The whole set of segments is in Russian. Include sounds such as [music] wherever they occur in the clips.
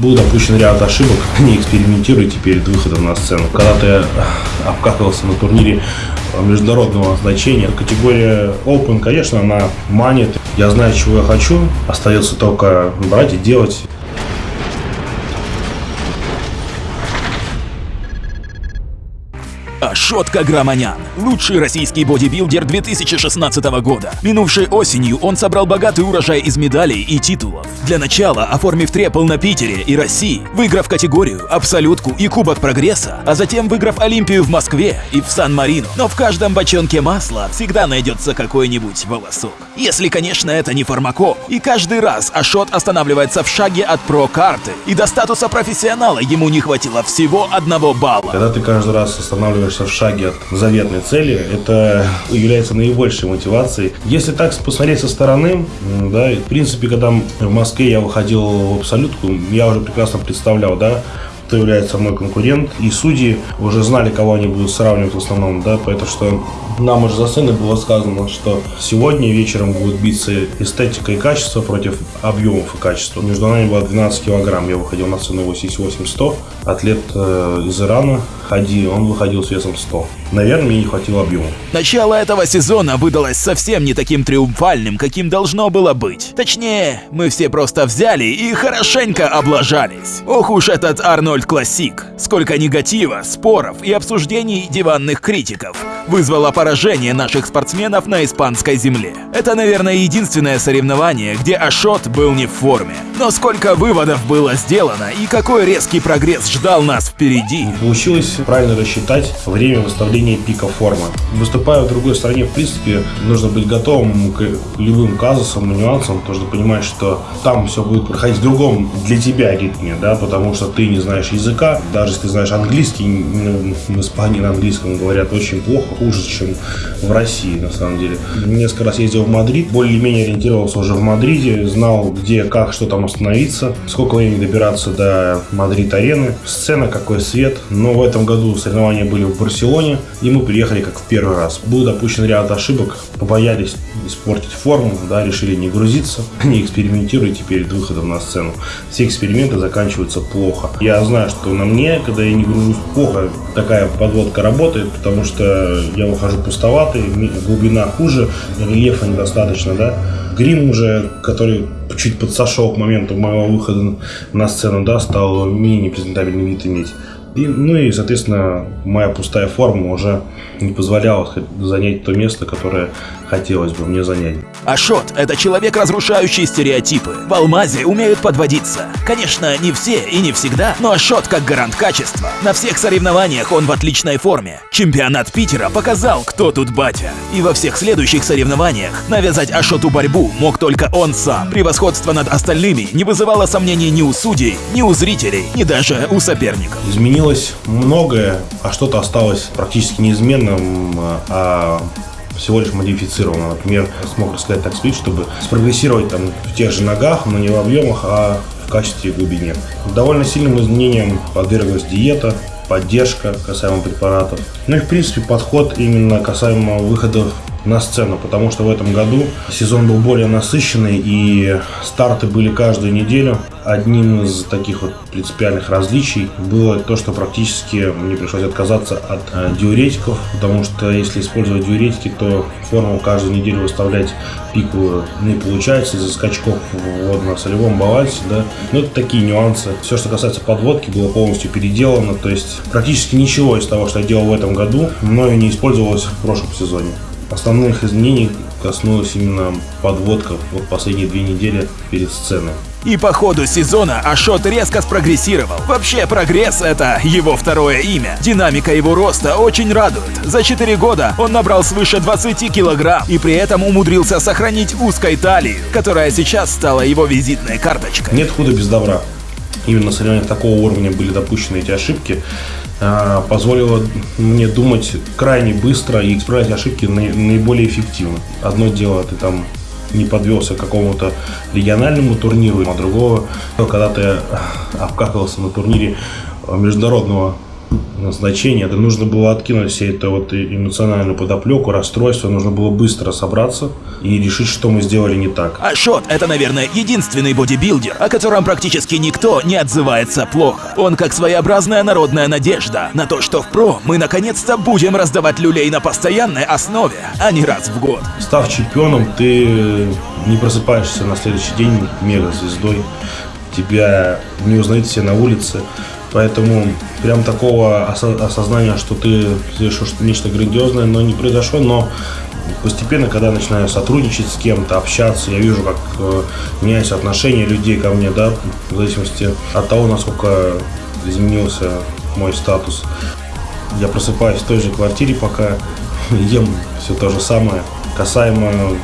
Был допущен ряд ошибок, [laughs] не экспериментируйте перед выходом на сцену. Когда ты обкакался на турнире международного значения, категория Open, конечно, она манит. Я знаю, чего я хочу, остается только брать и делать. Ашот Каграманян – лучший российский бодибилдер 2016 года. Минувшей осенью он собрал богатый урожай из медалей и титулов. Для начала, оформив трепл на Питере и России, выиграв категорию, абсолютку и Кубок Прогресса, а затем выиграв Олимпию в Москве и в Сан-Марино. Но в каждом бочонке масла всегда найдется какой-нибудь волосок. Если, конечно, это не фармаком. И каждый раз Ашот останавливается в шаге от про-карты, и до статуса профессионала ему не хватило всего одного балла. Когда ты каждый раз останавливаешься в шаге от заветной цели, это является наибольшей мотивацией. Если так посмотреть со стороны, да, в принципе, когда в Москве я выходил в абсолютку, я уже прекрасно представлял, да, кто является мой конкурент. И судьи уже знали, кого они будут сравнивать в основном, да, поэтому что нам уже за сценой было сказано, что сегодня вечером будут биться эстетика и качество против объемов и качества. Между нами было 12 килограмм. Я выходил на сцену 88-100. Атлет э, из Ирана Хади, он выходил с весом 100. Наверное, мне не хватило объема. Начало этого сезона выдалось совсем не таким триумфальным, каким должно было быть. Точнее, мы все просто взяли и хорошенько облажались. Ох уж этот Арнольд Классик. Сколько негатива, споров и обсуждений диванных критиков вызвало поражение наших спортсменов на испанской земле. Это, наверное, единственное соревнование, где Ашот был не в форме. Но сколько выводов было сделано и какой резкий прогресс ждал нас впереди. Получилось правильно рассчитать время выставления пика формы. Выступая в другой стране, в принципе, нужно быть готовым к любым казусам и нюансам, что понимать, что там все будет проходить в другом для тебя ритме, да, потому что ты не знаешь языка, даже если ты знаешь английский, в Испании на английском говорят очень плохо, хуже, чем в России, на самом деле. Несколько раз ездил в Мадрид, более-менее ориентировался уже в Мадриде, знал, где, как, что там остановиться, сколько времени добираться до Мадрид-арены, сцена, какой свет. Но в этом году соревнования были в Барселоне, и мы приехали как в первый раз. Был допущен ряд ошибок, побоялись испортить форму, да, решили не грузиться, [laughs] не экспериментируйте перед выходом на сцену. Все эксперименты заканчиваются плохо. Я знаю, что на мне, когда я не гружусь плохо, такая подводка работает, потому что я выхожу пустоватый, глубина хуже, рельефа недостаточно, да. Грим уже, который чуть подсошел к моменту моего выхода на сцену, да, стал менее презентабельный вид иметь. И, ну и, соответственно, моя пустая форма уже не позволяла занять то место, которое хотелось бы мне занять. Ашот – это человек, разрушающий стереотипы. В Алмазе умеют подводиться. Конечно, не все и не всегда, но Ашот как гарант качества. На всех соревнованиях он в отличной форме. Чемпионат Питера показал, кто тут батя. И во всех следующих соревнованиях навязать Ашоту борьбу мог только он сам. Превосходство над остальными не вызывало сомнений ни у судей, ни у зрителей, ни даже у соперников. Изменилось многое, а что-то осталось практически неизменным, а всего лишь модифицировано. Например, смог рассказать так спид, чтобы спрогрессировать там в тех же ногах, но не в объемах, а в качестве и глубине. Довольно сильным изменениям подверглась диета, поддержка касаемо препаратов. Ну и в принципе подход именно касаемо выходов на сцену, потому что в этом году сезон был более насыщенный и старты были каждую неделю. Одним из таких вот принципиальных различий было то, что практически мне пришлось отказаться от э, диуретиков, потому что если использовать диуретики, то форму каждую неделю выставлять пику не получается из-за скачков в водно-солевом балансе, да. Но это такие нюансы. Все, что касается подводки, было полностью переделано, то есть практически ничего из того, что я делал в этом году, мною не использовалось в прошлом сезоне. Основных изменений коснулась именно подводка вот последние две недели перед сценой. И по ходу сезона Ашот резко спрогрессировал. Вообще, прогресс — это его второе имя. Динамика его роста очень радует. За 4 года он набрал свыше 20 килограмм и при этом умудрился сохранить узкой талию, которая сейчас стала его визитной карточкой. Нет худа без добра. Именно на соревнованиях такого уровня были допущены эти ошибки. А, позволило мне думать крайне быстро и исправлять ошибки наиболее эффективно. Одно дело, ты там не подвелся к какому-то региональному турниру, а другого, когда ты обкакался на турнире международного назначение, да нужно было откинуть все это вот эмоциональную подоплеку, расстройство, нужно было быстро собраться и решить, что мы сделали не так. Ашот — это, наверное, единственный бодибилдер, о котором практически никто не отзывается плохо. Он как своеобразная народная надежда на то, что в ПРО мы наконец-то будем раздавать люлей на постоянной основе, а не раз в год. Став чемпионом, ты не просыпаешься на следующий день мега-звездой, тебя не узнают все на улице, Поэтому прям такого осознания, что ты совершил нечто грандиозное, но не произошло, но постепенно, когда начинаю сотрудничать с кем-то, общаться, я вижу, как э, меняются отношения людей ко мне, да, в зависимости от того, насколько изменился мой статус. Я просыпаюсь в той же квартире, пока [laughs] ем все то же самое. Касаемо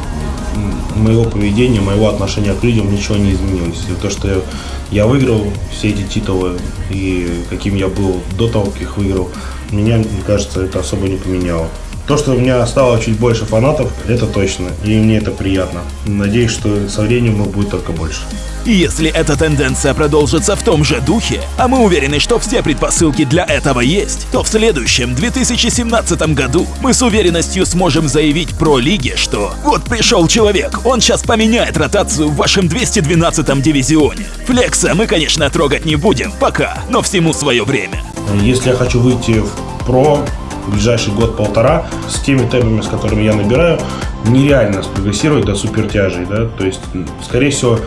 моего поведения, моего отношения к людям ничего не изменилось. То, что я выиграл все эти титулы и каким я был до того, как их выиграл, меня, мне кажется, это особо не поменяло. То, что у меня стало чуть больше фанатов, это точно, и мне это приятно. Надеюсь, что со временем их будет только больше. И если эта тенденция продолжится в том же духе, а мы уверены, что все предпосылки для этого есть, то в следующем 2017 году мы с уверенностью сможем заявить про лиге, что вот пришел человек, он сейчас поменяет ротацию в вашем 212 дивизионе. Флекса мы, конечно, трогать не будем, пока, но всему свое время. Если я хочу выйти в про, в ближайший год-полтора с теми темпами, с которыми я набираю, нереально спрогрессировать до супертяжей, да, то есть, скорее всего,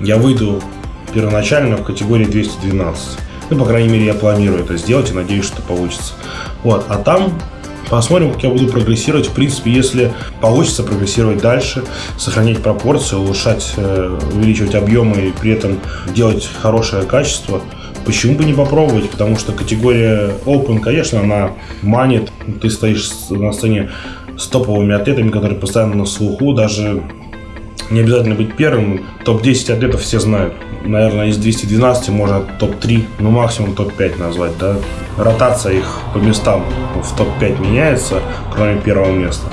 я выйду первоначально в категории 212. Ну, по крайней мере, я планирую это сделать и надеюсь, что получится. Вот, а там Посмотрим, как я буду прогрессировать. В принципе, если получится прогрессировать дальше, сохранять пропорции, улучшать, э, увеличивать объемы и при этом делать хорошее качество, Почему бы не попробовать? Потому что категория Open, конечно, она манит. Ты стоишь на сцене с топовыми атлетами, которые постоянно на слуху. Даже не обязательно быть первым. Топ-10 атлетов все знают. Наверное, из 212 можно топ-3, ну максимум топ-5 назвать. Да? Ротация их по местам в топ-5 меняется, кроме первого места.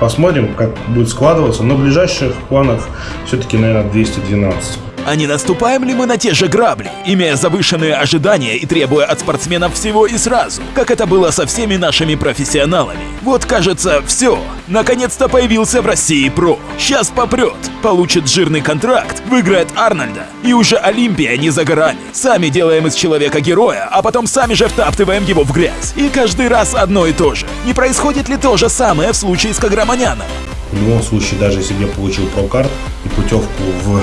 Посмотрим, как будет складываться. Но в ближайших планах все-таки, наверное, 212. А не наступаем ли мы на те же грабли, имея завышенные ожидания и требуя от спортсменов всего и сразу, как это было со всеми нашими профессионалами? Вот кажется, все. Наконец-то появился в России ПРО. Сейчас попрет, получит жирный контракт, выиграет Арнольда. И уже Олимпия не за горами. Сами делаем из человека героя, а потом сами же втаптываем его в грязь. И каждый раз одно и то же. Не происходит ли то же самое в случае с Каграманяном? В любом случае, даже если я получил прокарт и путевку в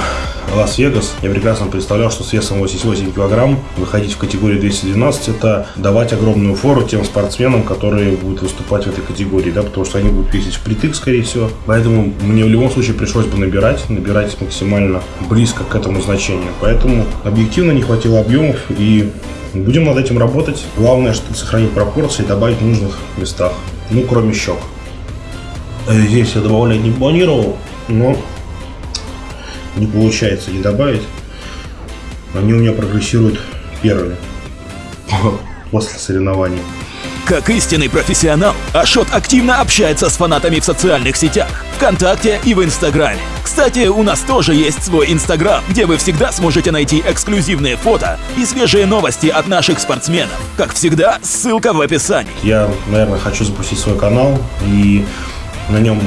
Лас-Вегас, я прекрасно представлял, что с весом 88 килограмм выходить в категорию 212 это давать огромную фору тем спортсменам, которые будут выступать в этой категории, да, потому что они будут весить впритык, скорее всего. Поэтому мне в любом случае пришлось бы набирать, набирать максимально близко к этому значению. Поэтому объективно не хватило объемов и будем над этим работать. Главное, что сохранить пропорции и добавить в нужных местах. Ну, кроме щек. Э, здесь я добавлять не планировал, но не получается не добавить. Они у меня прогрессируют первыми после соревнований. Как истинный профессионал, Ашот активно общается с фанатами в социальных сетях, ВКонтакте и в Инстаграме. Кстати, у нас тоже есть свой Инстаграм, где вы всегда сможете найти эксклюзивные фото и свежие новости от наших спортсменов. Как всегда, ссылка в описании. Я, наверное, хочу запустить свой канал и на нем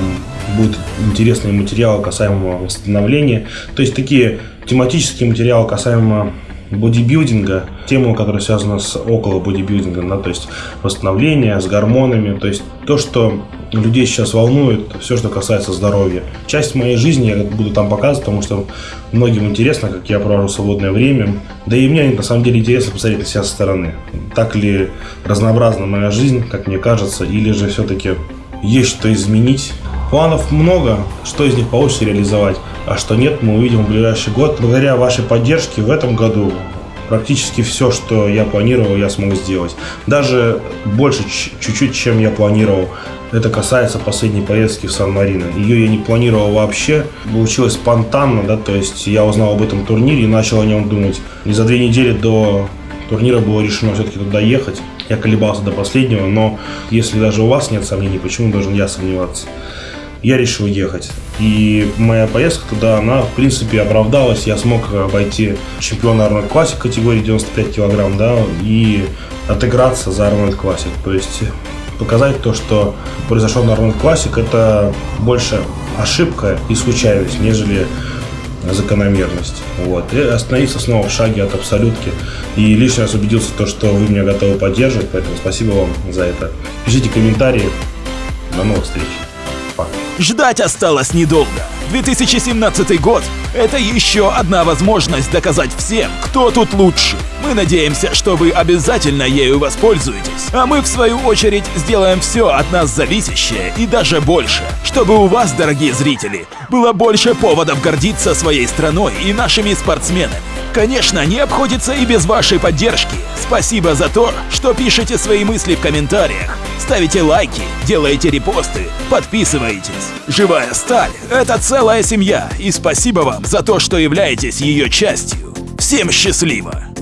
будут интересные материалы касаемо восстановления. То есть такие тематические материалы касаемо бодибилдинга, тему, которая связана с около бодибилдинга, да, то есть восстановление с гормонами, то есть то, что людей сейчас волнует, все, что касается здоровья. Часть моей жизни я буду там показывать, потому что многим интересно, как я провожу свободное время. Да и мне на самом деле интересно посмотреть на себя со стороны. Так ли разнообразна моя жизнь, как мне кажется, или же все-таки есть что изменить. Планов много, что из них получится реализовать, а что нет, мы увидим в ближайший год. Благодаря вашей поддержке в этом году практически все, что я планировал, я смог сделать. Даже больше чуть-чуть, чем я планировал. Это касается последней поездки в Сан-Марино. Ее я не планировал вообще. Получилось спонтанно, да, то есть я узнал об этом турнире и начал о нем думать. И за две недели до турнира было решено все-таки туда ехать. Я колебался до последнего, но если даже у вас нет сомнений, почему должен я сомневаться? Я решил ехать. И моя поездка туда, она, в принципе, оправдалась. Я смог обойти чемпиона Арнольд Классик категории 95 килограмм, да, и отыграться за Арнольд Классик. То есть показать то, что произошло на Арнольд Классик, это больше ошибка и случайность, нежели закономерность. Вот. И остановиться снова в шаге от абсолютки. И лишний раз убедился в том, что вы меня готовы поддерживать, поэтому спасибо вам за это. Пишите комментарии. До новых встреч. Пока. Ждать осталось недолго. 2017 год – это еще одна возможность доказать всем, кто тут лучше. Мы надеемся, что вы обязательно ею воспользуетесь, а мы в свою очередь сделаем все от нас зависящее и даже больше, чтобы у вас, дорогие зрители, было больше поводов гордиться своей страной и нашими спортсменами. Конечно, не обходится и без вашей поддержки. Спасибо за то, что пишете свои мысли в комментариях, ставите лайки, делаете репосты, подписываетесь. Живая сталь — это целая семья, и спасибо вам за то, что являетесь ее частью. Всем счастливо!